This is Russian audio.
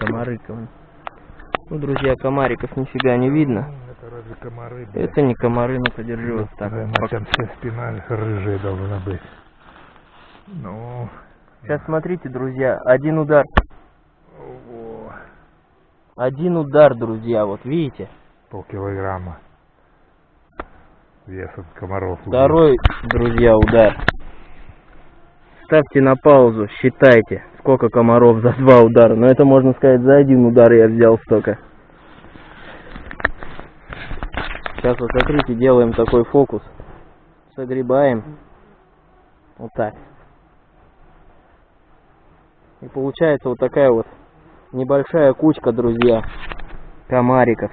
комары. ком- Ну, друзья, комариков нифига не видно. Это разве комары? блядь? Это не комары, ну подержи вот так. Наверное, там вся спина рыжая должна быть. Ну, Сейчас смотрите, друзья, один удар. ого, Один удар, друзья, вот видите? полкилограмма. Вес от комаров. Второй, друзья, удар. Ставьте на паузу, считайте, сколько комаров за два удара. Но это можно сказать, за один удар я взял столько. Сейчас вот смотрите, делаем такой фокус. Согребаем. Вот так. И получается вот такая вот небольшая кучка, друзья, комариков.